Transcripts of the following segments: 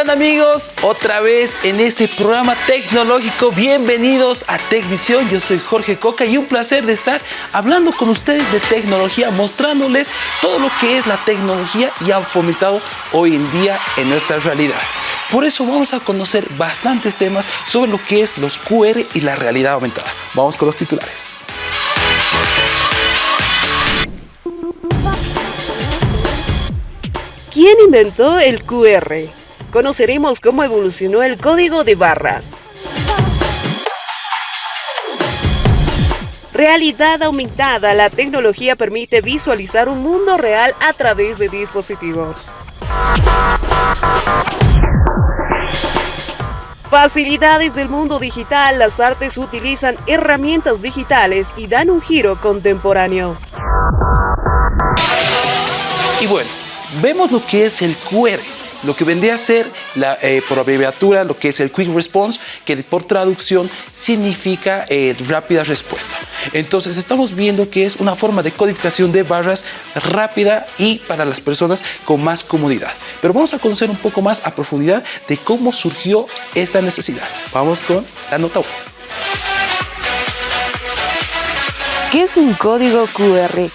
¿Cómo están amigos? Otra vez en este programa tecnológico. Bienvenidos a Tecvisión. Yo soy Jorge Coca y un placer de estar hablando con ustedes de tecnología, mostrándoles todo lo que es la tecnología y ha fomentado hoy en día en nuestra realidad. Por eso vamos a conocer bastantes temas sobre lo que es los QR y la realidad aumentada. Vamos con los titulares. ¿Quién inventó el QR? Conoceremos cómo evolucionó el código de barras. Realidad aumentada. La tecnología permite visualizar un mundo real a través de dispositivos. Facilidades del mundo digital. Las artes utilizan herramientas digitales y dan un giro contemporáneo. Y bueno, vemos lo que es el QR lo que vendría a ser, eh, por abreviatura, lo que es el Quick Response, que por traducción significa eh, rápida respuesta. Entonces estamos viendo que es una forma de codificación de barras rápida y para las personas con más comodidad. Pero vamos a conocer un poco más a profundidad de cómo surgió esta necesidad. Vamos con la nota 1. ¿Qué es un código QR?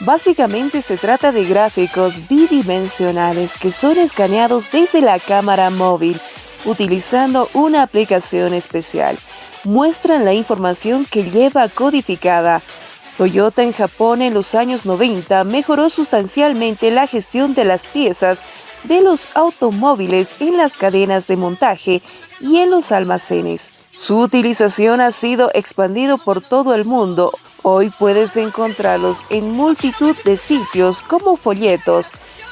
Básicamente se trata de gráficos bidimensionales que son escaneados desde la cámara móvil utilizando una aplicación especial. Muestran la información que lleva codificada. Toyota en Japón en los años 90 mejoró sustancialmente la gestión de las piezas de los automóviles en las cadenas de montaje y en los almacenes. Su utilización ha sido expandido por todo el mundo. Hoy puedes encontrarlos en multitud de sitios como folletos,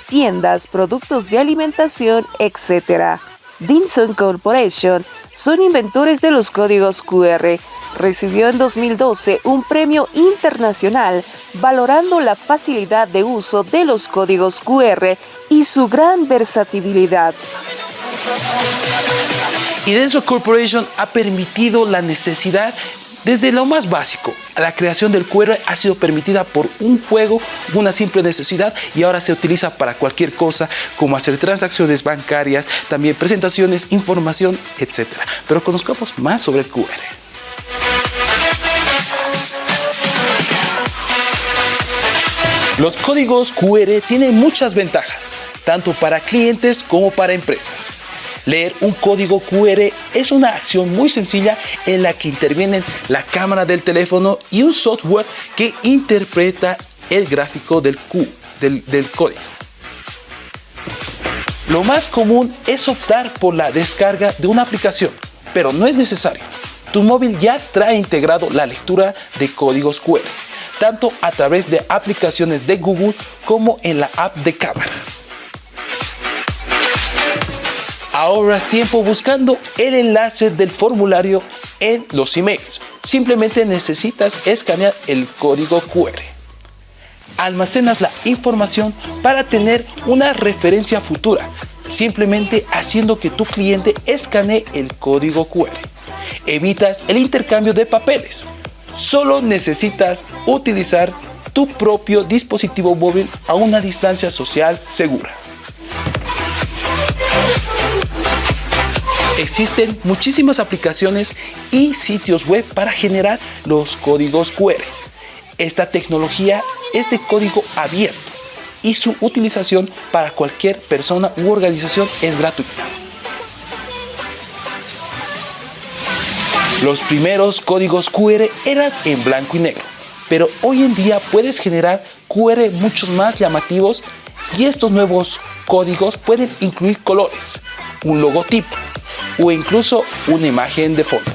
tiendas, productos de alimentación, etc. Dinson Corporation son inventores de los códigos QR. Recibió en 2012 un premio internacional valorando la facilidad de uso de los códigos QR y su gran versatilidad. Y Denso Corporation ha permitido la necesidad desde lo más básico, la creación del QR ha sido permitida por un juego, una simple necesidad y ahora se utiliza para cualquier cosa como hacer transacciones bancarias, también presentaciones, información, etc. Pero conozcamos más sobre el QR. Los códigos QR tienen muchas ventajas, tanto para clientes como para empresas. Leer un código QR es una acción muy sencilla en la que intervienen la cámara del teléfono y un software que interpreta el gráfico del, Q, del, del código. Lo más común es optar por la descarga de una aplicación, pero no es necesario. Tu móvil ya trae integrado la lectura de códigos QR, tanto a través de aplicaciones de Google como en la app de cámara. Ahorras tiempo buscando el enlace del formulario en los emails. Simplemente necesitas escanear el código QR. Almacenas la información para tener una referencia futura, simplemente haciendo que tu cliente escanee el código QR. Evitas el intercambio de papeles. Solo necesitas utilizar tu propio dispositivo móvil a una distancia social segura. Existen muchísimas aplicaciones y sitios web para generar los códigos QR. Esta tecnología es de código abierto y su utilización para cualquier persona u organización es gratuita. Los primeros códigos QR eran en blanco y negro, pero hoy en día puedes generar QR muchos más llamativos y estos nuevos códigos pueden incluir colores, un logotipo, o incluso una imagen de fondo.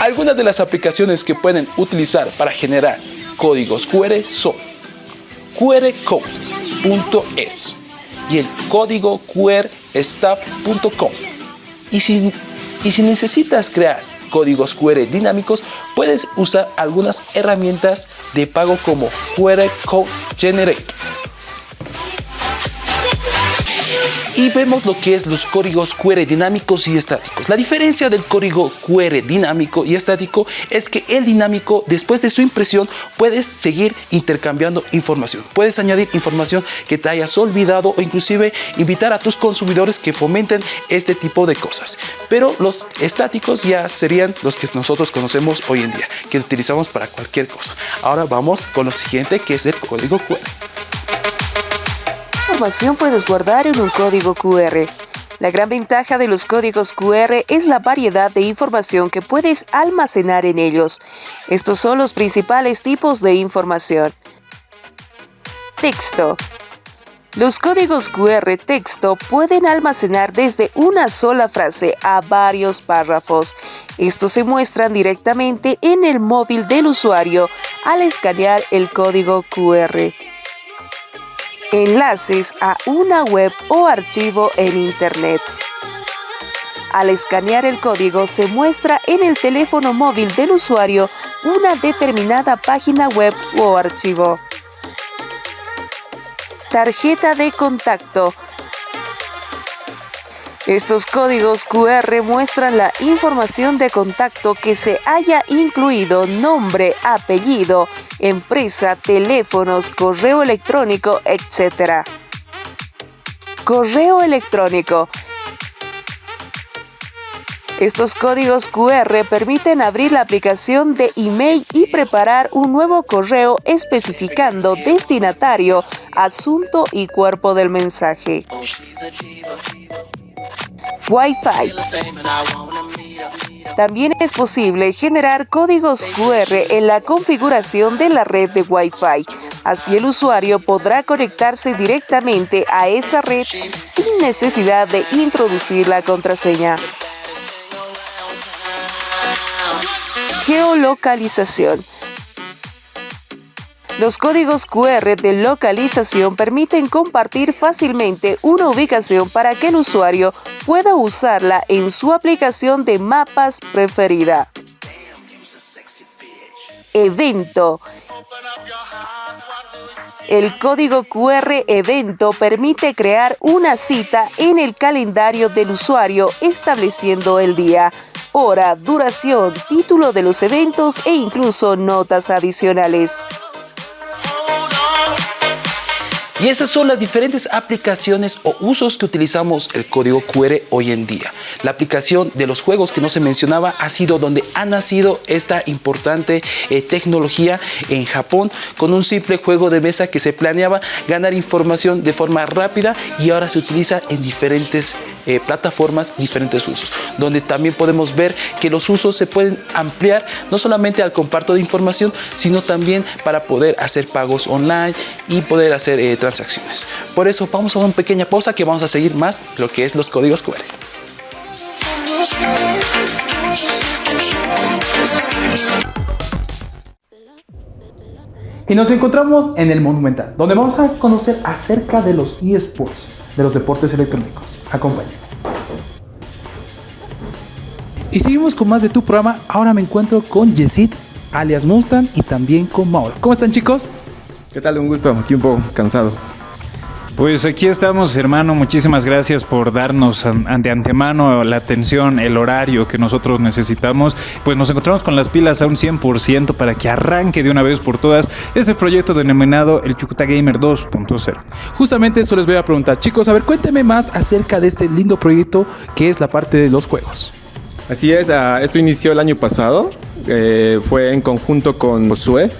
Algunas de las aplicaciones que pueden utilizar para generar códigos QR son qrcode.es y el código qrstaff.com. Y si, y si necesitas crear códigos QR dinámicos, puedes usar algunas herramientas de pago como QR Code Generator. Y vemos lo que es los códigos QR dinámicos y estáticos. La diferencia del código QR dinámico y estático es que el dinámico después de su impresión puedes seguir intercambiando información. Puedes añadir información que te hayas olvidado o inclusive invitar a tus consumidores que fomenten este tipo de cosas. Pero los estáticos ya serían los que nosotros conocemos hoy en día, que utilizamos para cualquier cosa. Ahora vamos con lo siguiente que es el código QR información puedes guardar en un código QR. La gran ventaja de los códigos QR es la variedad de información que puedes almacenar en ellos. Estos son los principales tipos de información. Texto. Los códigos QR texto pueden almacenar desde una sola frase a varios párrafos. Estos se muestran directamente en el móvil del usuario al escanear el código QR enlaces a una web o archivo en Internet. Al escanear el código se muestra en el teléfono móvil del usuario una determinada página web o archivo. Tarjeta de contacto estos códigos QR muestran la información de contacto que se haya incluido nombre, apellido, empresa, teléfonos, correo electrónico, etc. Correo electrónico. Estos códigos QR permiten abrir la aplicación de email y preparar un nuevo correo especificando destinatario, asunto y cuerpo del mensaje. Wi-Fi. También es posible generar códigos QR en la configuración de la red de Wi-Fi. Así el usuario podrá conectarse directamente a esa red sin necesidad de introducir la contraseña. Geolocalización. Los códigos QR de localización permiten compartir fácilmente una ubicación para que el usuario pueda usarla en su aplicación de mapas preferida. Evento. El código QR evento permite crear una cita en el calendario del usuario estableciendo el día, hora, duración, título de los eventos e incluso notas adicionales. Y esas son las diferentes aplicaciones o usos que utilizamos el código QR hoy en día. La aplicación de los juegos que no se mencionaba ha sido donde ha nacido esta importante eh, tecnología en Japón con un simple juego de mesa que se planeaba ganar información de forma rápida y ahora se utiliza en diferentes eh, plataformas, diferentes usos, donde también podemos ver que los usos se pueden ampliar no solamente al comparto de información, sino también para poder hacer pagos online y poder hacer eh, transacciones. Por eso vamos a una pequeña pausa que vamos a seguir más lo que es los códigos QR. Y nos encontramos en el Monumental, donde vamos a conocer acerca de los eSports, de los deportes electrónicos. Acompáñenme. Y seguimos con más de tu programa. Ahora me encuentro con Yesid, alias Mustang, y también con Mauro. ¿Cómo están chicos? ¿Qué tal? Un gusto, aquí un poco cansado. Pues aquí estamos, hermano. Muchísimas gracias por darnos de antemano la atención, el horario que nosotros necesitamos. Pues nos encontramos con las pilas a un 100% para que arranque de una vez por todas este proyecto denominado el Chucuta Gamer 2.0. Justamente eso les voy a preguntar, chicos. A ver, cuéntenme más acerca de este lindo proyecto que es la parte de los juegos. Así es, ah, esto inició el año pasado. Eh, fue en conjunto con Sue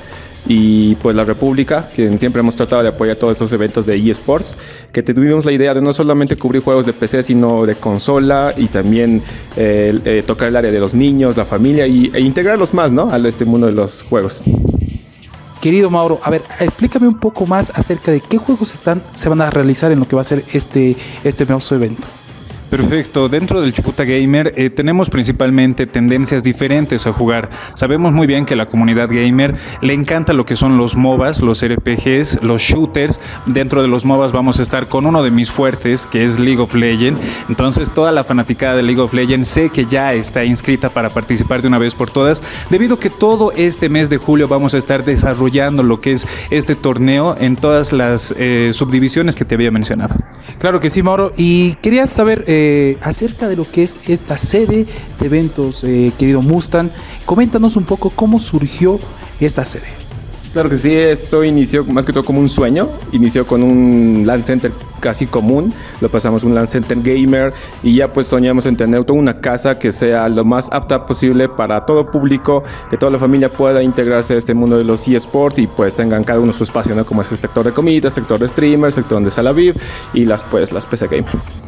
y pues la República, que siempre hemos tratado de apoyar todos estos eventos de eSports, que tuvimos la idea de no solamente cubrir juegos de PC, sino de consola y también eh, tocar el área de los niños, la familia y, e integrarlos más ¿no? a este mundo de los juegos. Querido Mauro, a ver, explícame un poco más acerca de qué juegos están, se van a realizar en lo que va a ser este, este evento. Perfecto. Dentro del Chucuta Gamer eh, tenemos principalmente tendencias diferentes a jugar. Sabemos muy bien que la comunidad gamer le encanta lo que son los MOBAs, los RPGs, los shooters. Dentro de los MOBAs vamos a estar con uno de mis fuertes, que es League of Legends. Entonces toda la fanaticada de League of Legends sé que ya está inscrita para participar de una vez por todas, debido a que todo este mes de julio vamos a estar desarrollando lo que es este torneo en todas las eh, subdivisiones que te había mencionado. Claro que sí, Mauro. Y quería saber eh, acerca de lo que es esta sede de eventos, eh, querido Mustang. Coméntanos un poco cómo surgió esta sede. Claro que sí, esto inició más que todo como un sueño. Inició con un LAN Center casi común, lo pasamos un LAN Center gamer y ya pues soñamos en tener toda una casa que sea lo más apta posible para todo público, que toda la familia pueda integrarse a este mundo de los eSports y pues tengan cada uno su espacio, ¿no? Como es el sector de comida, sector de streamer, sector de sala VIP y las pues las PC gamer.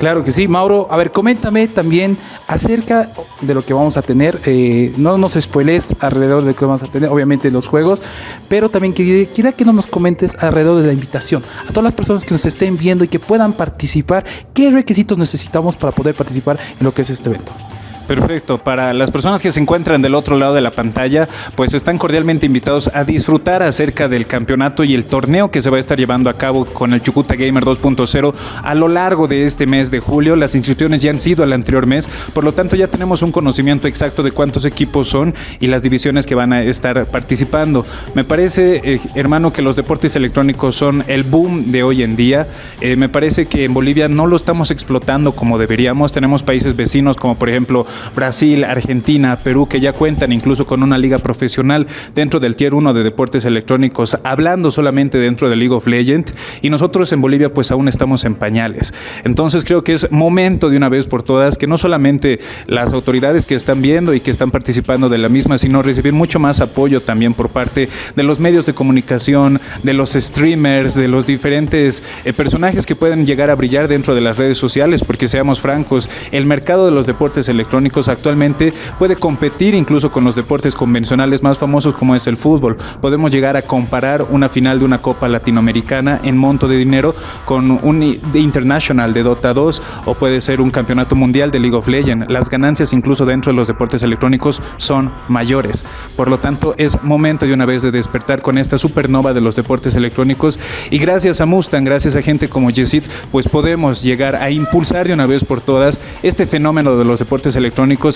Claro que sí, Mauro. A ver, coméntame también acerca de lo que vamos a tener. Eh, no nos spoilees alrededor de lo que vamos a tener, obviamente los juegos, pero también quería que nos comentes alrededor de la invitación. A todas las personas que nos estén viendo y que puedan participar, ¿qué requisitos necesitamos para poder participar en lo que es este evento? Perfecto. Para las personas que se encuentran del otro lado de la pantalla, pues están cordialmente invitados a disfrutar acerca del campeonato y el torneo que se va a estar llevando a cabo con el Chucuta Gamer 2.0 a lo largo de este mes de julio. Las inscripciones ya han sido el anterior mes, por lo tanto ya tenemos un conocimiento exacto de cuántos equipos son y las divisiones que van a estar participando. Me parece, eh, hermano, que los deportes electrónicos son el boom de hoy en día. Eh, me parece que en Bolivia no lo estamos explotando como deberíamos. Tenemos países vecinos como por ejemplo Brasil, Argentina, Perú, que ya cuentan incluso con una liga profesional dentro del Tier 1 de deportes electrónicos, hablando solamente dentro de League of Legends, y nosotros en Bolivia pues aún estamos en pañales. Entonces creo que es momento de una vez por todas que no solamente las autoridades que están viendo y que están participando de la misma, sino recibir mucho más apoyo también por parte de los medios de comunicación, de los streamers, de los diferentes eh, personajes que pueden llegar a brillar dentro de las redes sociales, porque seamos francos, el mercado de los deportes electrónicos actualmente puede competir incluso con los deportes convencionales más famosos como es el fútbol. Podemos llegar a comparar una final de una Copa Latinoamericana en monto de dinero con un International de Dota 2 o puede ser un campeonato mundial de League of Legends. Las ganancias incluso dentro de los deportes electrónicos son mayores. Por lo tanto, es momento de una vez de despertar con esta supernova de los deportes electrónicos y gracias a Mustang, gracias a gente como Yesid, pues podemos llegar a impulsar de una vez por todas este fenómeno de los deportes electrónicos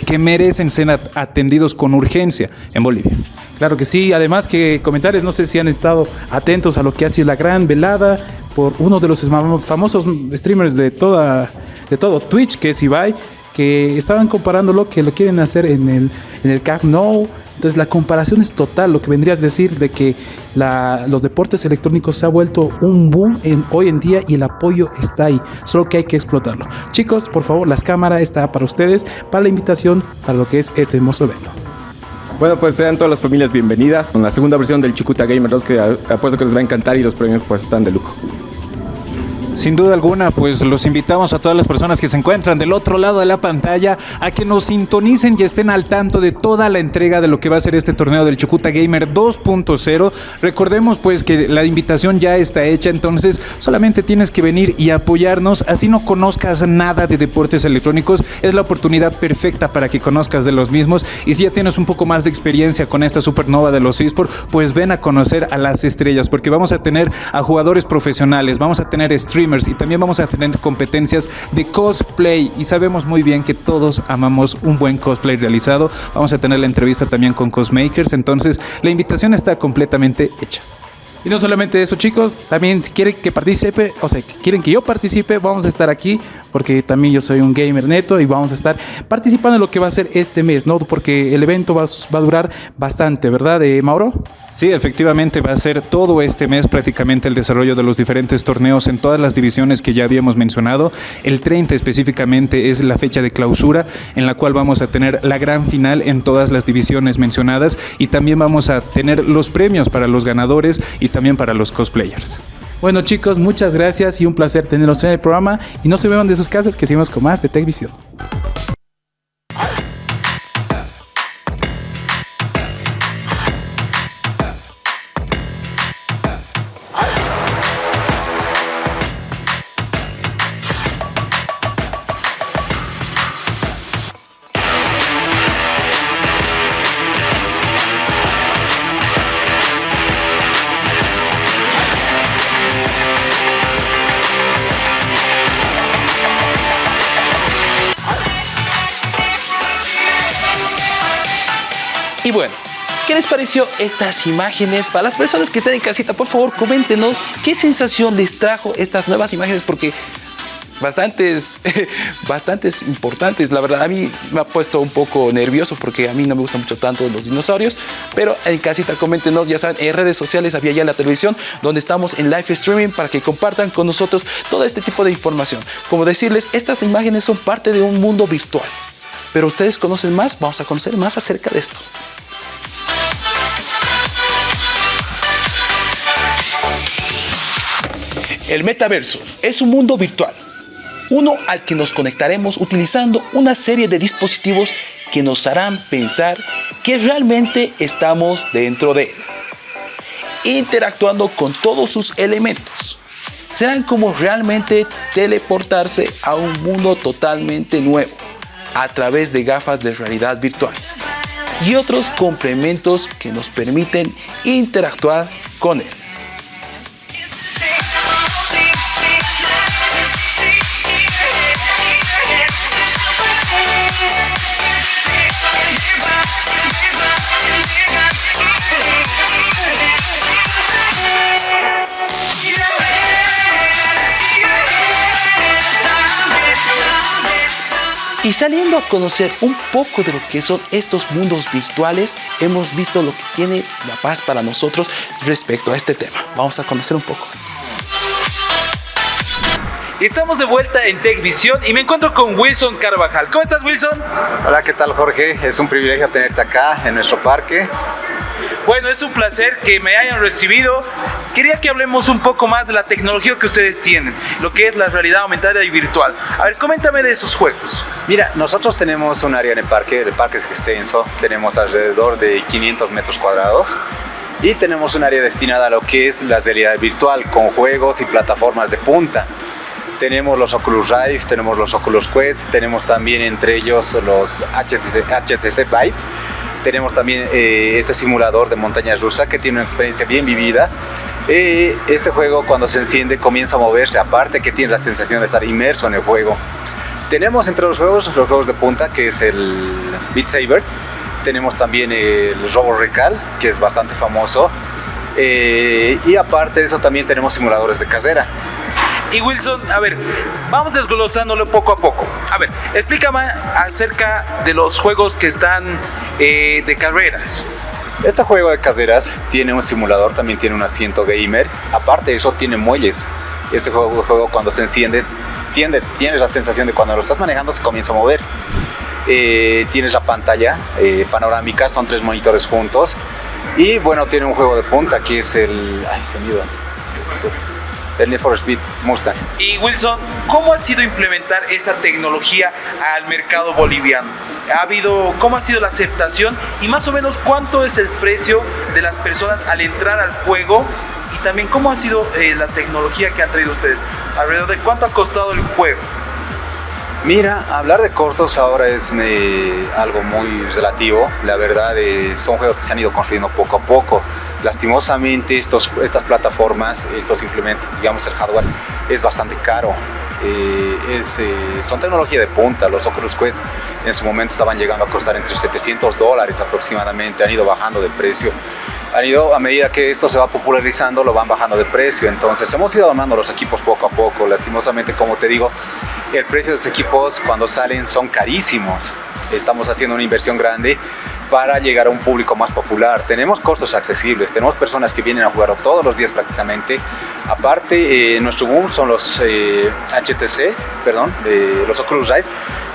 que merecen ser atendidos con urgencia en Bolivia. Claro que sí, además que comentarios, no sé si han estado atentos a lo que ha sido la gran velada por uno de los famosos streamers de toda de todo Twitch, que es Ibai, que estaban comparando lo que lo quieren hacer en el, en el. Entonces la comparación es total, lo que vendrías a decir de que los deportes electrónicos se ha vuelto un boom hoy en día y el apoyo está ahí, solo que hay que explotarlo. Chicos, por favor, las cámaras está para ustedes, para la invitación, para lo que es este hermoso evento. Bueno, pues sean todas las familias bienvenidas con la segunda versión del Chucuta Gamer 2 que apuesto que les va a encantar y los premios pues están de lujo. Sin duda alguna, pues los invitamos a todas las personas que se encuentran del otro lado de la pantalla a que nos sintonicen y estén al tanto de toda la entrega de lo que va a ser este torneo del Chucuta Gamer 2.0. Recordemos pues que la invitación ya está hecha, entonces solamente tienes que venir y apoyarnos. Así no conozcas nada de deportes electrónicos, es la oportunidad perfecta para que conozcas de los mismos. Y si ya tienes un poco más de experiencia con esta supernova de los esports, pues ven a conocer a las estrellas, porque vamos a tener a jugadores profesionales, vamos a tener streamers y también vamos a tener competencias de cosplay y sabemos muy bien que todos amamos un buen cosplay realizado. Vamos a tener la entrevista también con cosmakers, entonces la invitación está completamente hecha. Y no solamente eso, chicos, también si quieren que participe, o sea, quieren que yo participe, vamos a estar aquí, porque también yo soy un gamer neto y vamos a estar participando en lo que va a ser este mes, ¿no? Porque el evento va, va a durar bastante, ¿verdad, eh, Mauro? Sí, efectivamente va a ser todo este mes prácticamente el desarrollo de los diferentes torneos en todas las divisiones que ya habíamos mencionado. El 30 específicamente es la fecha de clausura en la cual vamos a tener la gran final en todas las divisiones mencionadas y también vamos a tener los premios para los ganadores y también para los cosplayers. Bueno chicos, muchas gracias y un placer tenerlos en el programa y no se vean de sus casas que seguimos con más de TechVision. Bueno, ¿Qué les pareció estas imágenes? Para las personas que están en casita, por favor, coméntenos qué sensación les trajo estas nuevas imágenes, porque bastantes, bastantes importantes. La verdad, a mí me ha puesto un poco nervioso porque a mí no me gustan mucho tanto los dinosaurios. Pero en casita, coméntenos, ya saben, en redes sociales había ya la televisión donde estamos en live streaming para que compartan con nosotros todo este tipo de información. Como decirles, estas imágenes son parte de un mundo virtual. Pero ustedes conocen más, vamos a conocer más acerca de esto. El metaverso es un mundo virtual uno al que nos conectaremos utilizando una serie de dispositivos que nos harán pensar que realmente estamos dentro de él, interactuando con todos sus elementos. Serán como realmente teleportarse a un mundo totalmente nuevo a través de gafas de realidad virtual y otros complementos que nos permiten interactuar con él. Y saliendo a conocer un poco de lo que son estos mundos virtuales, hemos visto lo que tiene la paz para nosotros respecto a este tema. Vamos a conocer un poco. Estamos de vuelta en TechVision y me encuentro con Wilson Carvajal. ¿Cómo estás, Wilson? Hola, ¿qué tal, Jorge? Es un privilegio tenerte acá en nuestro parque. Bueno, es un placer que me hayan recibido. Quería que hablemos un poco más de la tecnología que ustedes tienen, lo que es la realidad aumentada y virtual. A ver, coméntame de esos juegos. Mira, nosotros tenemos un área en el parque, el parque es extenso, tenemos alrededor de 500 metros cuadrados y tenemos un área destinada a lo que es la realidad virtual con juegos y plataformas de punta. Tenemos los Oculus Rift, tenemos los Oculus Quest, tenemos también entre ellos los HTC, HTC Vive tenemos también eh, este simulador de montaña rusa que tiene una experiencia bien vivida. Eh, este juego cuando se enciende comienza a moverse, aparte que tiene la sensación de estar inmerso en el juego. Tenemos entre los juegos los juegos de punta que es el Beat Saber, tenemos también el Robo Recal que es bastante famoso eh, y aparte de eso también tenemos simuladores de carrera. Y Wilson, a ver, vamos desglosándolo poco a poco. A ver, explícame acerca de los juegos que están eh, de carreras. Este juego de carreras tiene un simulador, también tiene un asiento gamer. Aparte de eso, tiene muelles. Este juego, juego cuando se enciende, tiene, tienes la sensación de cuando lo estás manejando se comienza a mover. Eh, tienes la pantalla eh, panorámica, son tres monitores juntos. Y bueno, tiene un juego de punta que es el... Ay, se me el Need for Speed Mustang. Y Wilson, ¿cómo ha sido implementar esta tecnología al mercado boliviano? ¿Ha habido, cómo ha sido la aceptación y más o menos cuánto es el precio de las personas al entrar al juego? Y también cómo ha sido eh, la tecnología que han traído ustedes. ¿Alrededor de cuánto ha costado el juego? Mira, hablar de costos ahora es algo muy relativo. La verdad, eh, son juegos que se han ido construyendo poco a poco. Lastimosamente, estos, estas plataformas, estos implementos, digamos el hardware, es bastante caro. Eh, es, son tecnología de punta. Los Oculus Quest en su momento estaban llegando a costar entre 700 dólares aproximadamente. Han ido bajando de precio han ido, a medida que esto se va popularizando, lo van bajando de precio. Entonces hemos ido armando los equipos poco a poco. Lastimosamente, como te digo, el precio de los equipos cuando salen son carísimos. Estamos haciendo una inversión grande para llegar a un público más popular. Tenemos costos accesibles, tenemos personas que vienen a jugar todos los días prácticamente. Aparte, eh, nuestro boom son los HTC, eh, perdón, los Oculus Rift,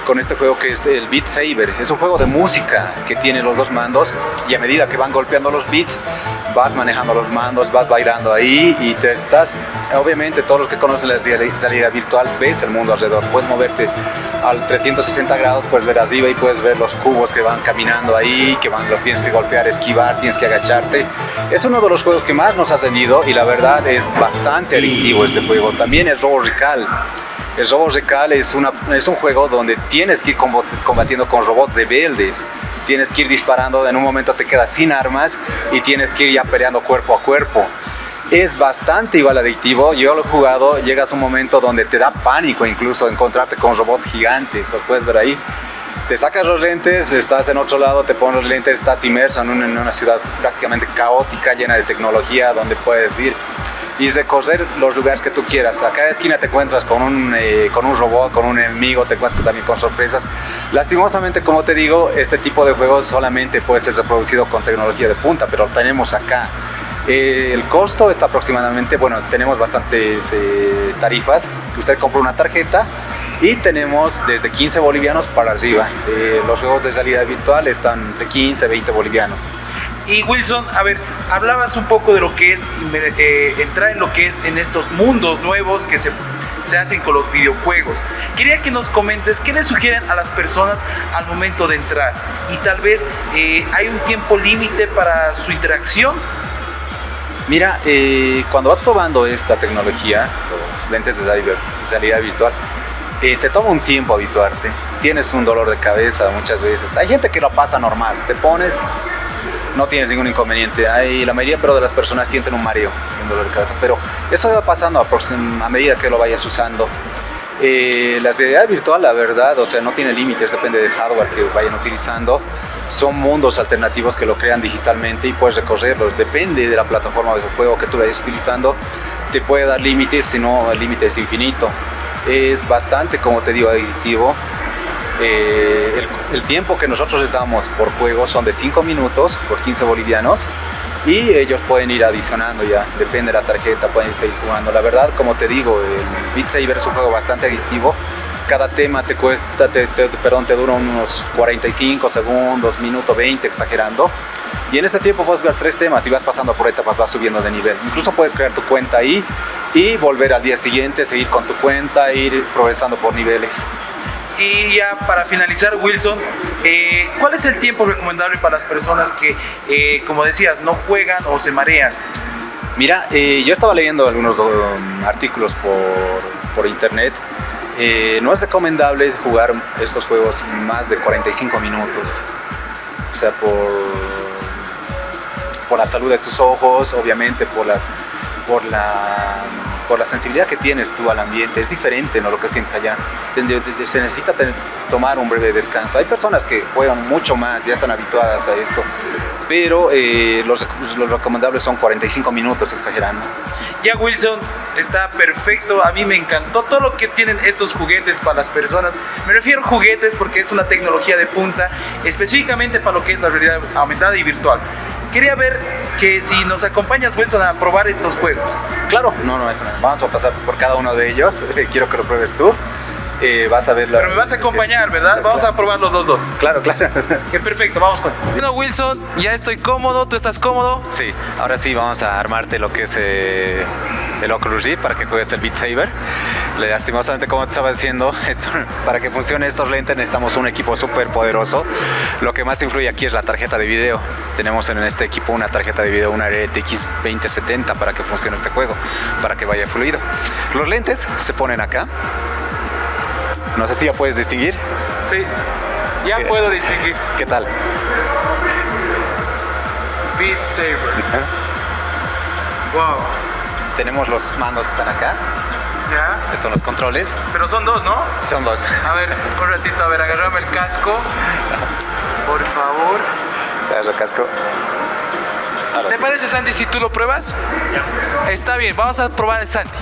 con este juego que es el Beat Saber. Es un juego de música que tiene los dos mandos y a medida que van golpeando los beats, vas manejando los mandos, vas bailando ahí y te estás, obviamente todos los que conocen la realidad virtual, ves el mundo alrededor, puedes moverte al 360 grados, puedes ver arriba y puedes ver los cubos que van caminando ahí, que van, los tienes que golpear, esquivar, tienes que agacharte. Es uno de los juegos que más nos ha vendido y la verdad es bastante adictivo este juego. También el Robo Recal. El Robo Recal es, una, es un juego donde tienes que ir combatiendo con robots rebeldes tienes que ir disparando, en un momento te quedas sin armas y tienes que ir ya peleando cuerpo a cuerpo. Es bastante igual adictivo, yo lo he jugado, llegas a un momento donde te da pánico incluso encontrarte con robots gigantes, lo puedes ver ahí. te sacas los lentes, estás en otro lado, te pones los lentes, estás inmerso en una ciudad prácticamente caótica, llena de tecnología, donde puedes ir y recorrer los lugares que tú quieras. A cada esquina te encuentras con un, eh, con un robot, con un enemigo, te encuentras también con sorpresas. Lastimosamente, como te digo, este tipo de juegos solamente puede ser reproducido con tecnología de punta, pero lo tenemos acá. Eh, el costo está aproximadamente, bueno, tenemos bastantes eh, tarifas. Usted compra una tarjeta y tenemos desde 15 bolivianos para arriba. los juegos de salida virtual están de 15, 20 bolivianos. Y Wilson, a ver, hablabas un poco de lo que es eh, entrar en lo que es en estos mundos nuevos que se, se hacen con los videojuegos. Quería que nos comentes qué le sugieren a las personas al momento de entrar y tal vez eh, hay un tiempo límite para su interacción. Mira, eh, cuando vas probando esta tecnología, lentes de salida virtual, te toma un tiempo habituarte. Tienes un dolor de cabeza muchas veces. Hay gente que lo pasa normal. Te pones, no tienes ningún inconveniente. Hay, la mayoría pero de las personas sienten un mareo, un dolor de cabeza, pero eso va pasando a, medida que lo vayas usando. Eh, la realidad virtual, la verdad, o sea, no tiene límites, depende del hardware que vayan utilizando. Son mundos alternativos que lo crean digitalmente y puedes recorrerlos. Depende de la plataforma de juego que tú vayas utilizando. Te puede dar límites, si no el límite es infinito. Es bastante, como te digo, adictivo. Eh, el, tiempo que nosotros les damos por juego son de 5 minutos por 15 bolivianos y ellos pueden ir adicionando ya, depende de la tarjeta, pueden seguir jugando. La verdad, como te digo, el Beat Saber es un juego bastante adictivo. Cada tema te cuesta, perdón, te dura unos 45 segundos, minuto 20, exagerando. Y en ese tiempo puedes jugar tres temas y vas pasando por etapas, vas subiendo de nivel. Incluso puedes crear tu cuenta ahí y volver al día siguiente, seguir con tu cuenta, ir progresando por niveles. Y ya para finalizar, Wilson, eh, ¿cuál es el tiempo recomendable para las personas que, eh, como decías, no juegan o se marean? Mira, eh, yo estaba leyendo algunos um, artículos por, por internet. no es recomendable jugar estos juegos más de 45 minutos. O sea, por, por la salud de tus ojos, obviamente por, las, por la por la sensibilidad que tienes tú al ambiente, es diferente ¿no? lo que sientes allá. Se necesita tomar un breve descanso. Hay personas que juegan mucho más, ya están habituadas a esto, pero eh, los, los recomendables son 45 minutos, exagerando. Ya Wilson, está perfecto, a mí me encantó todo lo que tienen estos juguetes para las personas. Me refiero a juguetes porque es una tecnología de punta, específicamente para lo que es la realidad aumentada y virtual quería ver que si nos acompañas, Wilson, a probar estos juegos. Claro, no, no, vamos a pasar por cada uno de ellos. Quiero que lo pruebes tú. Eh, vas a ver Pero me vas a acompañar, ¿verdad? Vamos a probar los dos dos. Claro, claro. Qué perfecto, vamos con. Bueno, Wilson, ya estoy cómodo, ¿tú estás cómodo? Sí, ahora sí vamos a armarte lo que es eh, el Oculus Rift para que juegues el Beat Saber. Lastimosamente, como te estaba diciendo, para que funcione estos lentes necesitamos un equipo súper poderoso. Lo que más influye aquí es la tarjeta de video. Tenemos en este equipo una tarjeta de video, una RTX 2070 para que funcione este juego, para que vaya fluido. Los lentes se ponen acá. No sé si ya puedes distinguir. Sí, ya puedo distinguir. ¿Qué tal? Beat Saber. Wow. Tenemos los mandos que están acá. Ya. Estos son los controles. Pero son dos, ¿no? Son dos. A ver, un ratito, a ver, agarrame el casco. Por favor. Agarra el casco. ¿Te parece, Santi, si tú lo pruebas? Está bien, vamos a probar el Santi.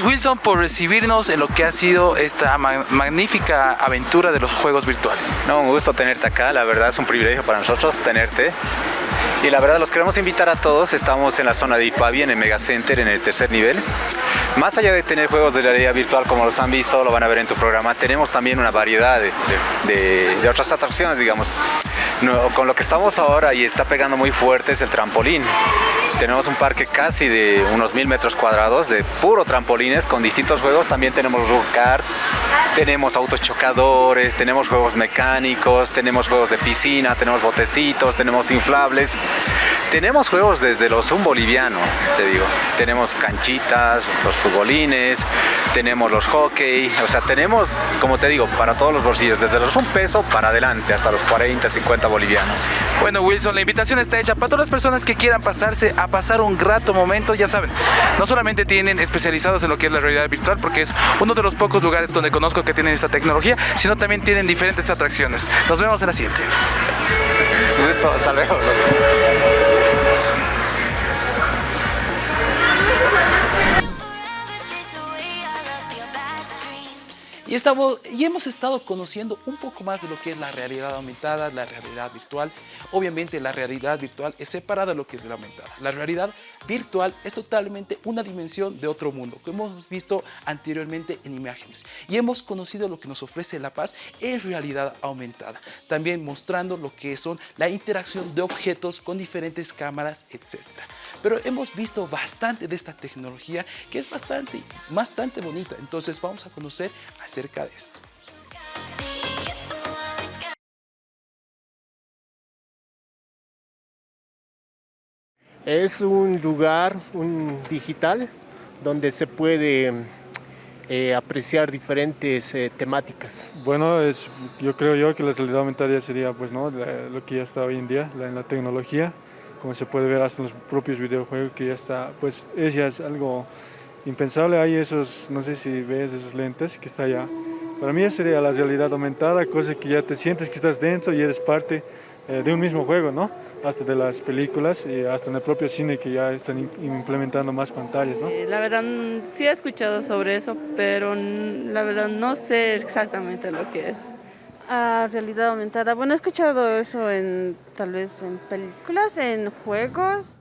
Gracias Wilson por recibirnos en lo que ha sido esta magnífica aventura de los juegos virtuales. No, un gusto tenerte acá, la verdad es un privilegio para nosotros tenerte. Y la verdad los queremos invitar a todos, estamos en la zona de Ipavi, en el Mega Center, en el tercer nivel. Más allá de tener juegos de realidad virtual como los han visto, lo van a ver en tu programa, tenemos también una variedad de, otras atracciones, digamos. con lo que estamos ahora y está pegando muy fuerte es el trampolín. Tenemos un parque casi de unos mil metros cuadrados de puro trampolines con distintos juegos. También tenemos rook kart, tenemos autos chocadores, tenemos juegos mecánicos, tenemos juegos de piscina, tenemos botecitos, tenemos inflables. Tenemos juegos desde los un boliviano, te digo. Tenemos canchitas, los futbolines, tenemos los hockey, o sea, tenemos, como te digo, para todos los bolsillos, desde los un peso para adelante hasta los 40, 50 bolivianos. Bueno, Wilson, la invitación está hecha para todas las personas que quieran pasarse a pasar un grato momento, ya saben, no solamente tienen especializados en lo que es la realidad virtual, porque es uno de los pocos lugares donde conozco que tienen esta tecnología, sino también tienen diferentes atracciones. Nos vemos en la siguiente. Listo, hasta luego. Y, estamos, y hemos estado conociendo un poco más de lo que es la realidad aumentada, la realidad virtual. Obviamente la realidad virtual es separada de lo que es la aumentada. La realidad virtual es totalmente una dimensión de otro mundo, que hemos visto anteriormente en imágenes. Y hemos conocido lo que nos ofrece La Paz en realidad aumentada. También mostrando lo que son la interacción de objetos con diferentes cámaras, etc. Pero hemos visto bastante de esta tecnología que es bastante, bastante bonita. Entonces vamos a conocer acerca de esto. Es un lugar un digital donde se puede eh, apreciar diferentes eh, temáticas. Bueno, es, yo creo yo que la realidad aumentada sería pues, ¿no? lo que ya está hoy en día, la, en la tecnología, como se puede ver hasta en los propios videojuegos que ya está, pues es ya es algo impensable. Hay esos, no sé si ves esos lentes que está allá. Para mí sería la realidad aumentada, cosa que ya te sientes que estás dentro y eres parte eh, de un mismo juego, ¿no? Hasta de las películas y hasta en el propio cine que ya están implementando más pantallas, ¿no? La verdad sí he escuchado sobre eso, pero la verdad no sé exactamente lo que es. Ah, realidad aumentada. Bueno, he escuchado eso en tal vez en películas, en juegos.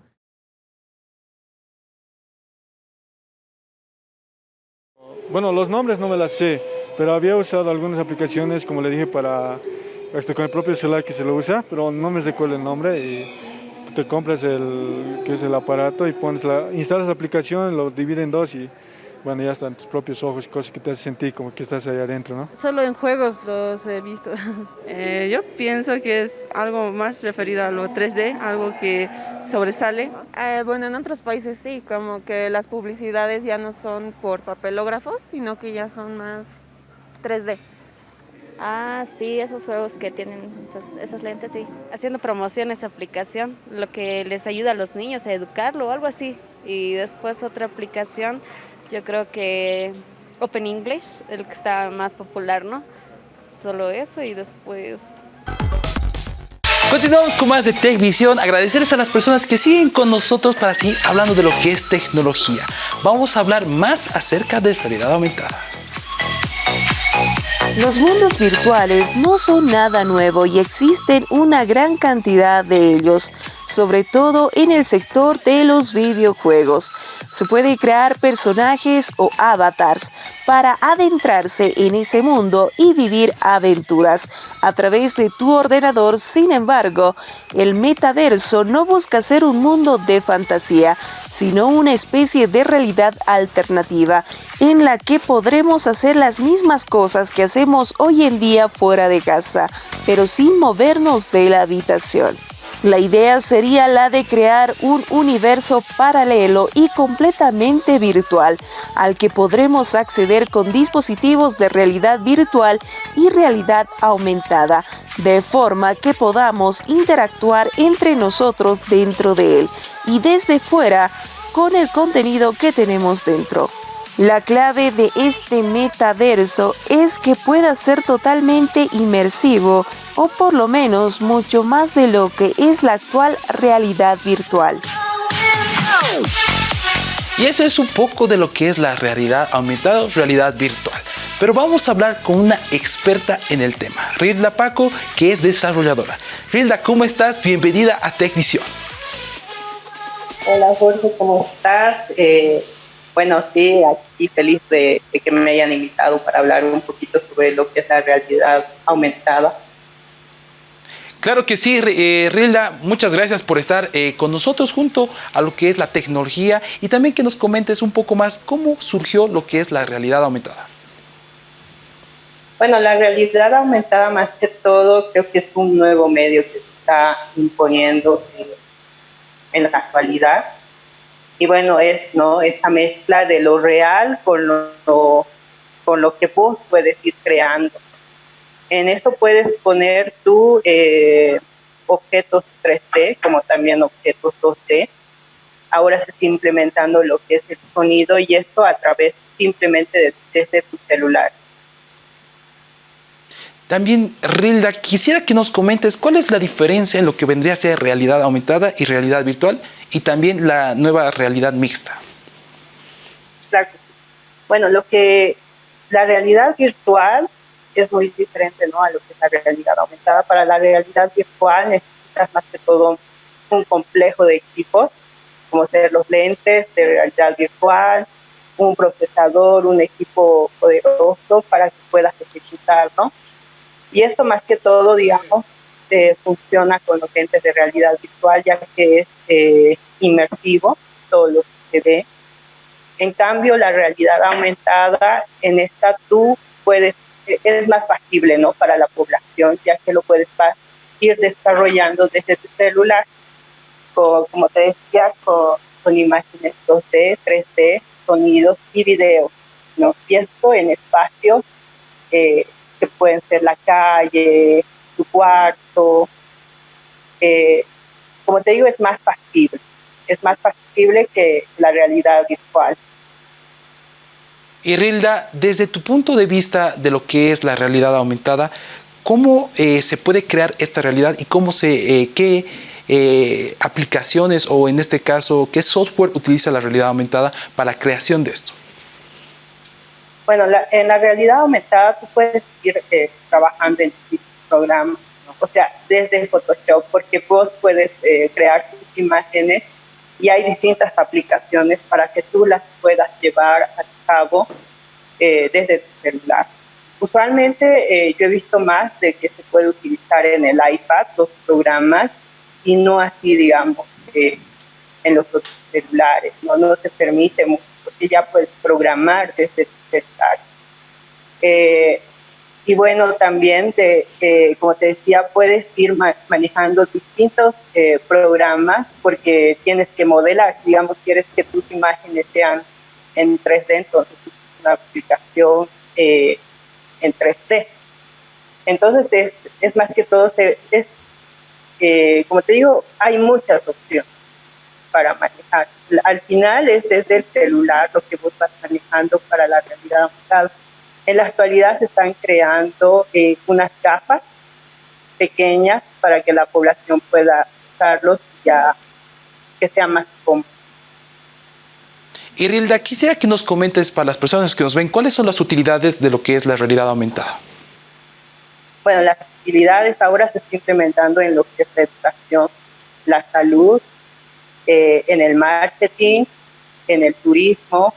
Bueno, los nombres no me las sé, pero había usado algunas aplicaciones, como le dije, para este, con el propio celular que se lo usa, pero no me recuerdo el nombre. Y te compras el, que es el aparato y pones la, instalas la aplicación, lo divide en dos y bueno, ya están tus propios ojos, cosas que te hacen sentir como que estás ahí adentro, ¿no? Solo en juegos los he visto. Eh, yo pienso que es algo más referido a lo 3D, algo que sobresale. Eh, bueno, en otros países sí, como que las publicidades ya no son por papelógrafos, sino que ya son más 3D. Ah, sí, esos juegos que tienen esos, lentes, sí. Haciendo promoción esa aplicación, lo que les ayuda a los niños a educarlo o algo así. Y después otra aplicación yo creo que Open English, el que está más popular, ¿no? Solo eso y después... Continuamos con más de TechVision. Agradecerles a las personas que siguen con nosotros para seguir hablando de lo que es tecnología. Vamos a hablar más acerca de realidad aumentada. Los mundos virtuales no son nada nuevo y existen una gran cantidad de ellos sobre todo en el sector de los videojuegos. Se puede crear personajes o avatars para adentrarse en ese mundo y vivir aventuras a través de tu ordenador. Sin embargo, el metaverso no busca ser un mundo de fantasía, sino una especie de realidad alternativa en la que podremos hacer las mismas cosas que hacemos hoy en día fuera de casa, pero sin movernos de la habitación. La idea sería la de crear un universo paralelo y completamente virtual al que podremos acceder con dispositivos de realidad virtual y realidad aumentada, de forma que podamos interactuar entre nosotros dentro de él y desde fuera con el contenido que tenemos dentro. La clave de este metaverso es que pueda ser totalmente inmersivo o por lo menos mucho más de lo que es la actual realidad virtual. Y eso es un poco de lo que es la realidad aumentada o realidad virtual. Pero vamos a hablar con una experta en el tema, Rilda Paco, que es desarrolladora. Rilda, ¿cómo estás? Bienvenida a TechVision. Hola Jorge, ¿cómo estás? Eh, bueno, sí, aquí feliz de, que me hayan invitado para hablar un poquito sobre lo que es la realidad aumentada. Claro que sí, eh, Rilda, muchas gracias por estar eh, con nosotros junto a lo que es la tecnología y también que nos comentes un poco más cómo surgió lo que es la realidad aumentada. Bueno, la realidad aumentada más que todo creo que es un nuevo medio que se está imponiendo en la actualidad. Y bueno, es ¿no? esa mezcla de lo real con lo, con lo que vos puedes ir creando. En eso puedes poner tú eh, objetos 3D como también objetos 2D. Ahora se está implementando lo que es el sonido y esto a través simplemente de, desde tu celular. También, Rilda, quisiera que nos comentes cuál es la diferencia en lo que vendría a ser realidad aumentada y realidad virtual y también la nueva realidad mixta. Claro. Bueno, lo que la realidad virtual es muy diferente ¿no? a lo que es la realidad aumentada. Para la realidad virtual necesitas más que todo un complejo de equipos, como ser los lentes de realidad virtual, un procesador, un equipo poderoso para que puedas ejecutar, ¿no? Y esto más que todo, digamos, eh, funciona con los lentes de realidad virtual, ya que es eh, inmersivo, todo lo que se ve. En cambio, la realidad aumentada, en esta tú puedes es más factible ¿no? para la población, ya que lo puedes ir desarrollando desde tu celular, como te decía, con, imágenes 2D, 3D, sonidos y videos. ¿no? Y esto en espacios eh, que pueden ser la calle, tu cuarto. Eh, como te digo, es más factible. Es más factible que la realidad virtual. Y Rilda, desde tu punto de vista de lo que es la realidad aumentada, ¿cómo eh, se puede crear esta realidad y cómo se, eh, qué eh, aplicaciones o en este caso, qué software utiliza la realidad aumentada para la creación de esto? Bueno, en la realidad aumentada tú puedes ir trabajando en programas, o sea, desde Photoshop, porque vos puedes crear tus imágenes y hay distintas aplicaciones para que tú las puedas llevar a cabo eh, desde tu celular. Usualmente eh, yo he visto más de que se puede utilizar en el iPad los programas y no así, digamos, eh, en los celulares. No, no te permite mucho, porque ya puedes programar desde tu celular. Y bueno, también, de, como te decía, puedes ir manejando distintos eh, programas porque tienes que modelar, digamos, quieres que tus imágenes sean en 3D, entonces una aplicación eh, en 3D. Entonces, es, es más que todo, es, eh, como te digo, hay muchas opciones para manejar. Al final es desde el celular lo que vos vas manejando para la realidad aumentada en la actualidad se están creando eh, unas capas pequeñas para que la población pueda usarlos ya que sea más cómodo. Irilda, quisiera que nos comentes para las personas que nos ven, ¿cuáles son las utilidades de lo que es la realidad aumentada? Bueno, las utilidades ahora se están implementando en lo que es la educación, la salud, eh, en el marketing, en el turismo,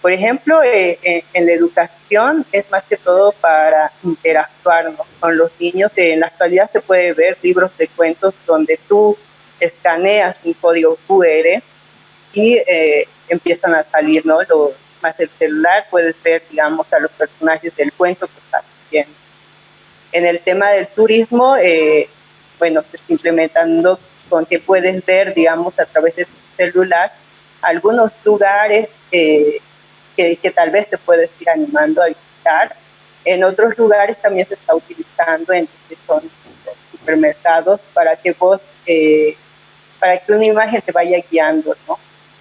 por ejemplo, eh, eh, en la educación es más que todo para interactuar con los niños. En la actualidad se puede ver libros de cuentos donde tú escaneas un código QR y eh, empiezan a salir, ¿no? Lo, más el celular puedes ver, digamos, a los personajes del cuento que estás haciendo. En el tema del turismo, bueno, se está implementando con que puedes ver, digamos, a través de tu celular algunos lugares eh, que, tal vez te puedes ir animando a visitar. En otros lugares también se está utilizando en que son supermercados para que vos, eh, para que una imagen te vaya guiando, ¿no?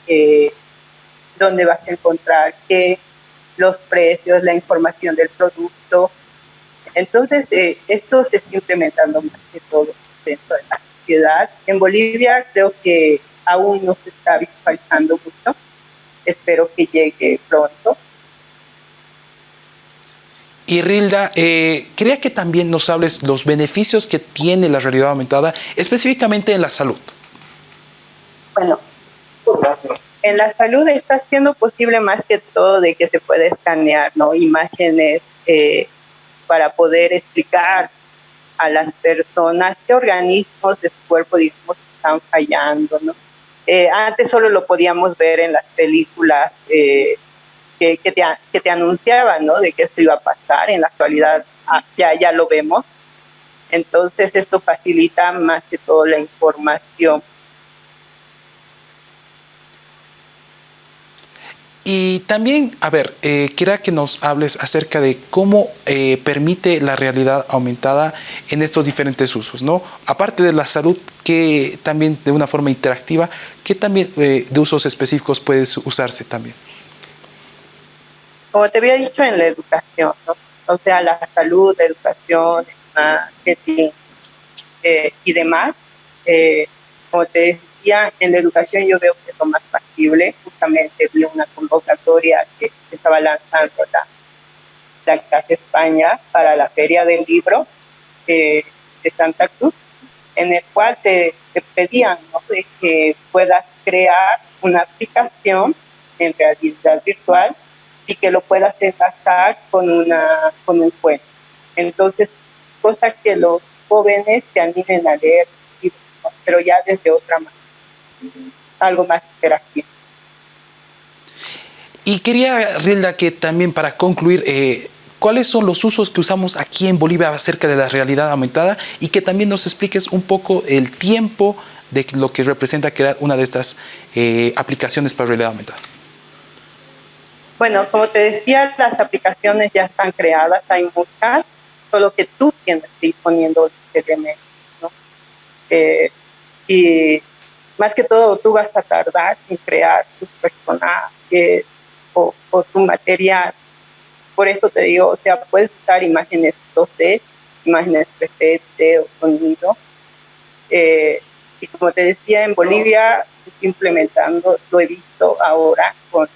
Eh, dónde vas a encontrar qué, los precios, la información del producto. Entonces, eh, esto se está implementando más que todo dentro de la ciudad. En Bolivia creo que aún no se está visualizando mucho espero que llegue pronto. Y Rilda, eh, quería que también nos hables los beneficios que tiene la realidad aumentada, específicamente en la salud. Bueno, en la salud está siendo posible más que todo de que se puede escanear ¿no? imágenes eh, para poder explicar a las personas qué organismos de su cuerpo, digamos, están fallando, ¿no? Eh, antes solo lo podíamos ver en las películas eh, que, que, te, que, te, anunciaban, ¿no? De que esto iba a pasar. En la actualidad ah, ya, ya lo vemos. Entonces esto facilita más que todo la información. Y también, a ver, eh, que nos hables acerca de cómo eh, permite la realidad aumentada en estos diferentes usos, ¿no? Aparte de la salud, que también de una forma interactiva, ¿qué también eh, de usos específicos puede usarse también? Como te había dicho en la educación, ¿no? O sea, la salud, la educación, marketing eh, y demás. Eh, como te en la educación yo veo que es lo más factible. Justamente vi una convocatoria que estaba lanzando la, la Casa España para la Feria del Libro de Santa Cruz, en el cual te, pedían que puedas crear una aplicación en realidad virtual y que lo puedas enlazar con, una, con un cuento. Entonces, cosa que los jóvenes se animen a leer, pero ya desde otra manera algo más interactivo. Y quería, Rilda, que también para concluir, eh, ¿cuáles son los usos que usamos aquí en Bolivia acerca de la realidad aumentada? Y que también nos expliques un poco el tiempo de lo que representa crear una de estas eh, aplicaciones para realidad aumentada. Bueno, como te decía, las aplicaciones ya están creadas, hay muchas, solo que tú tienes que ir poniendo elementos, ¿no? Eh, y más que todo tú vas a tardar en crear tus personajes o, tu material. Por eso te digo, o sea, puedes usar imágenes 2D, imágenes 3D o sonido. Eh, y como te decía, en Bolivia implementando, lo he visto ahora con,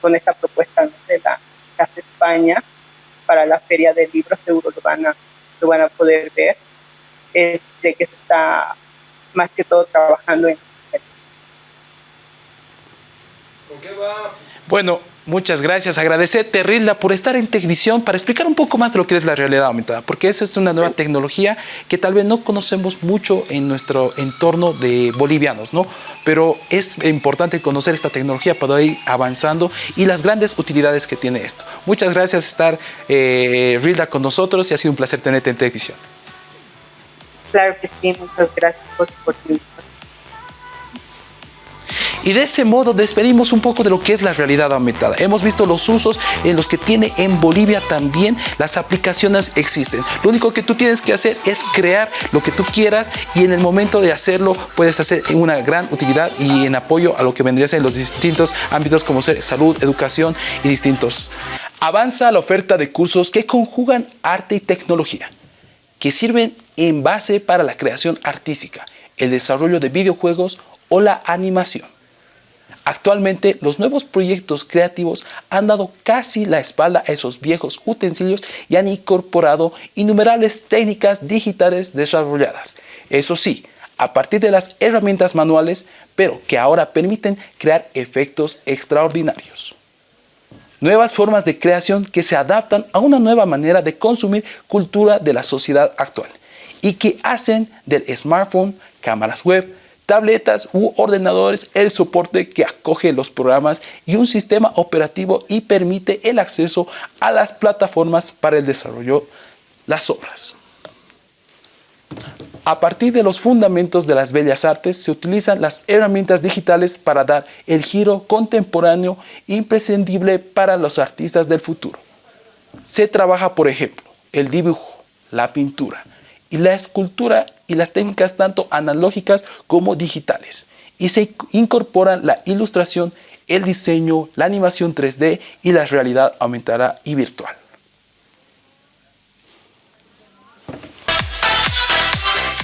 con esta propuesta de la Casa España para la Feria de Libros, seguro lo van a, lo van a poder ver, es de que se está más que todo trabajando en bueno, muchas gracias. Agradecerte, Rilda, por estar en Tecvisión para explicar un poco más de lo que es la realidad aumentada, porque esa es una nueva tecnología que tal vez no conocemos mucho en nuestro entorno de bolivianos, ¿no? Pero es importante conocer esta tecnología para ir avanzando y las grandes utilidades que tiene esto. Muchas gracias por estar, eh, Rilda, con nosotros y ha sido un placer tenerte en Tecvisión. Claro y de ese modo despedimos un poco de lo que es la realidad aumentada. Hemos visto los usos en los que tiene en Bolivia también las aplicaciones existen. Lo único que tú tienes que hacer es crear lo que tú quieras y en el momento de hacerlo puedes hacer una gran utilidad y en apoyo a lo que vendría en los distintos ámbitos como ser salud, educación y distintos. Avanza la oferta de cursos que conjugan arte y tecnología que sirven en base para la creación artística, el desarrollo de videojuegos o la animación. Actualmente los nuevos proyectos creativos han dado casi la espalda a esos viejos utensilios y han incorporado innumerables técnicas digitales desarrolladas. Eso sí, a partir de las herramientas manuales, pero que ahora permiten crear efectos extraordinarios. Nuevas formas de creación que se adaptan a una nueva manera de consumir cultura de la sociedad actual y que hacen del smartphone, cámaras web, tabletas u ordenadores el soporte que acoge los programas y un sistema operativo y permite el acceso a las plataformas para el desarrollo de las obras. A partir de los fundamentos de las bellas artes se utilizan las herramientas digitales para dar el giro contemporáneo imprescindible para los artistas del futuro. Se trabaja, por ejemplo, el dibujo, la pintura y la escultura y las técnicas tanto analógicas como digitales. Y se incorporan la ilustración, el diseño, la animación 3D y la realidad aumentada y virtual.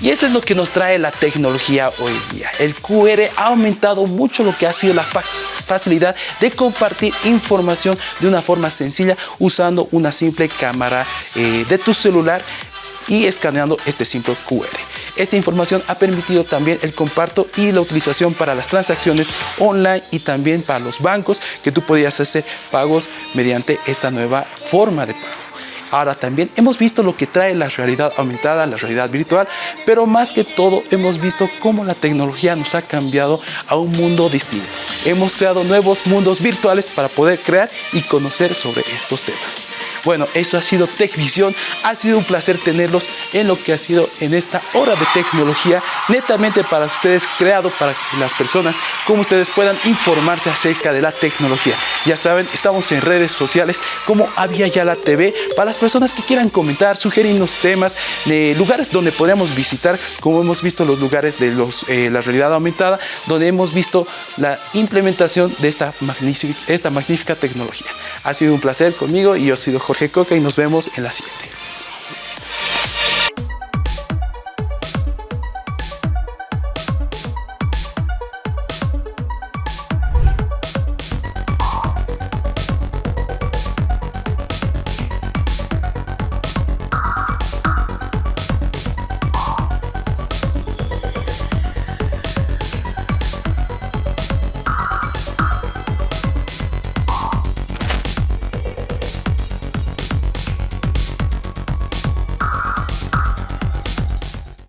Y eso es lo que nos trae la tecnología hoy día. El QR ha aumentado mucho lo que ha sido la facilidad de compartir información de una forma sencilla usando una simple cámara eh, de tu celular y escaneando este simple QR. Esta información ha permitido también el comparto y la utilización para las transacciones online y también para los bancos que tú podías hacer pagos mediante esta nueva forma de pago. Ahora también hemos visto lo que trae la realidad aumentada, la realidad virtual, pero más que todo hemos visto cómo la tecnología nos ha cambiado a un mundo distinto. Hemos creado nuevos mundos virtuales para poder crear y conocer sobre estos temas. Bueno, eso ha sido TechVision. Ha sido un placer tenerlos en lo que ha sido en esta hora de tecnología, netamente para ustedes, creado para las personas, como ustedes puedan informarse acerca de la tecnología. Ya saben, estamos en redes sociales como Había Ya la TV, para las personas que quieran comentar, sugerirnos temas, lugares donde podríamos visitar, como hemos visto los lugares de los, eh, la realidad aumentada, donde hemos visto la implementación de esta magnífica, esta magnífica tecnología. Ha sido un placer conmigo y yo he sido Jorge Coca y nos vemos en la siguiente.